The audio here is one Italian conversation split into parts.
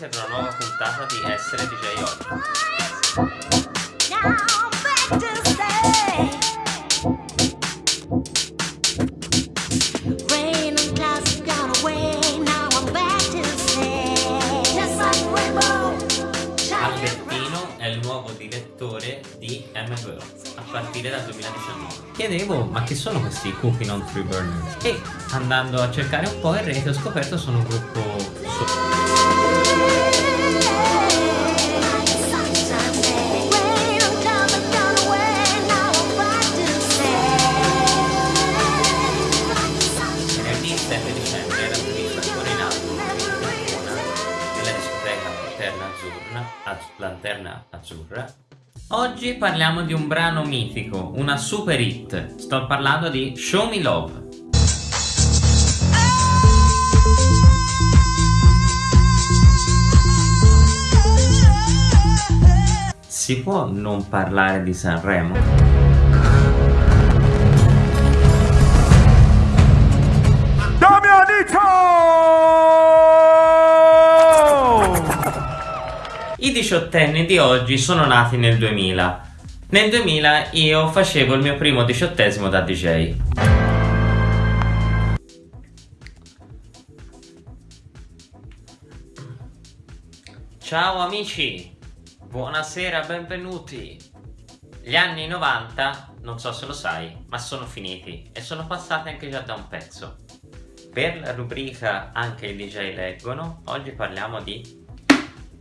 siete ad una nuova puntata di Essere DJ Oggi. Albertino è il nuovo direttore di MVO a partire dal 2019. Chiedevo ma chi sono questi Cooking on Three Burners? E andando a cercare un po' in rete ho scoperto sono un gruppo su Lanterna Azzurra. Oggi parliamo di un brano mitico, una super hit. Sto parlando di Show Me Love. Si può non parlare di Sanremo? I diciottenni di oggi sono nati nel 2000. Nel 2000 io facevo il mio primo diciottesimo da DJ. Ciao amici, buonasera, benvenuti. Gli anni 90, non so se lo sai, ma sono finiti e sono passati anche già da un pezzo. Per la rubrica Anche i DJ leggono, oggi parliamo di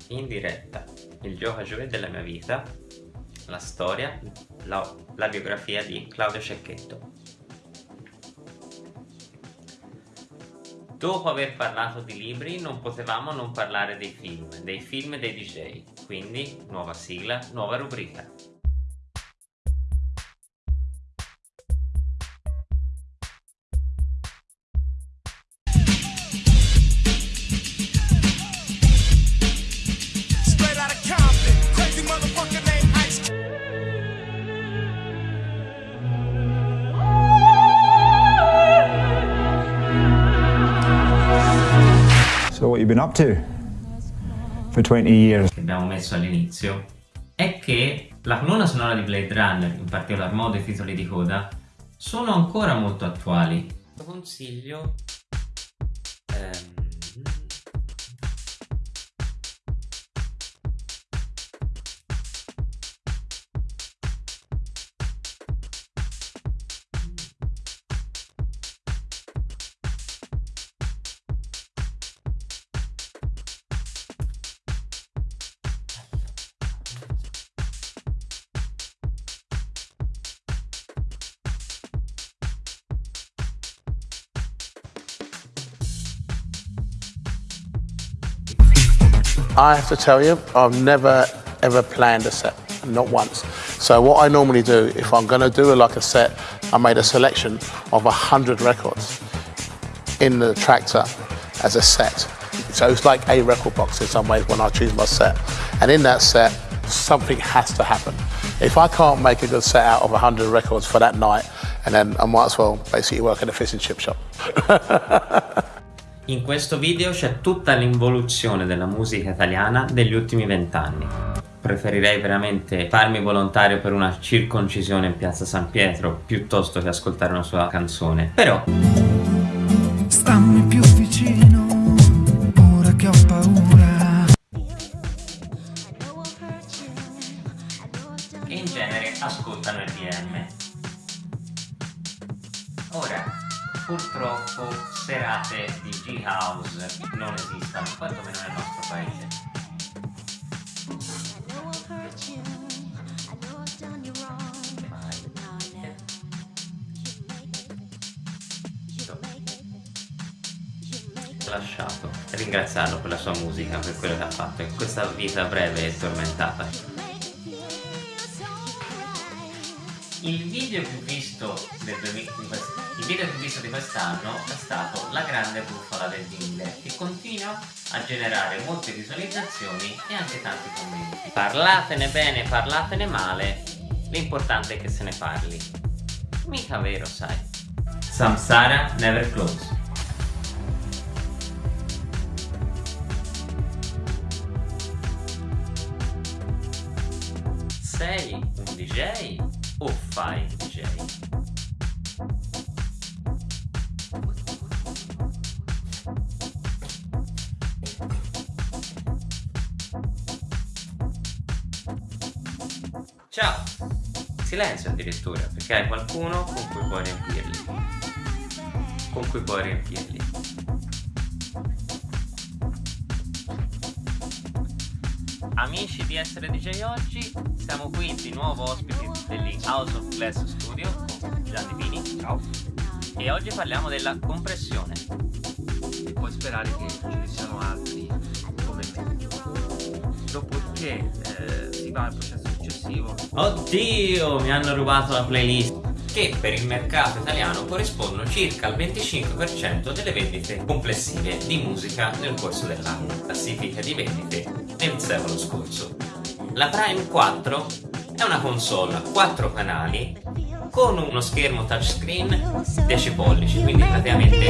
in diretta il gioco a giovedì della mia vita, la storia, la, la biografia di Claudio Cecchetto. Dopo aver parlato di libri non potevamo non parlare dei film, dei film e dei DJ, quindi nuova sigla, nuova rubrica. Been up to for 20 years? che abbiamo messo all'inizio è che la colonna sonora di Blade Runner, in particolar modo i titoli di coda, sono ancora molto attuali. Consiglio ehm, I have to tell you, I've never ever planned a set, not once. So what I normally do, if I'm going to do like a set, I made a selection of a hundred records in the tractor as a set. So it's like a record box in some ways when I choose my set. And in that set, something has to happen. If I can't make a good set out of 100 records for that night, and then I might as well basically work in a fish and chip shop. In questo video c'è tutta l'involuzione della musica italiana degli ultimi vent'anni. Preferirei veramente farmi volontario per una circoncisione in piazza San Pietro piuttosto che ascoltare una sua canzone. Però Stammi più vicino, ora che ho paura. che in genere ascoltano il DM. Ora, purtroppo serate di G-House non esistono, quantomeno nel nostro paese. lasciato ringraziarlo per la sua musica, per quello che ha fatto in questa vita breve e tormentata. Il video più visto, del, il video più visto di quest'anno è stato La grande bufala del Dille che continua a generare molte visualizzazioni e anche tanti commenti. Parlatene bene, parlatene male, l'importante è che se ne parli. Mica vero, sai. Samsara Never Close Sei un DJ? Fai DJ? Ciao! Silenzio addirittura, perché hai qualcuno con cui puoi riempirli. Con cui puoi riempirli. Amici di Essere DJ oggi, siamo qui di nuovo ospiti degli House of Glass Studio con Gianni Pini. Ciao. E oggi parliamo della compressione. e puoi sperare che ce ne siano altri come te. Dopodiché eh, si va al processo successivo. Oddio, mi hanno rubato la playlist che per il mercato italiano corrispondono circa al 25% delle vendite complessive di musica nel corso dell'anno, classifica di vendite nel secolo scorso. La Prime 4 è una console a 4 canali con uno schermo touchscreen 10 pollici, quindi praticamente.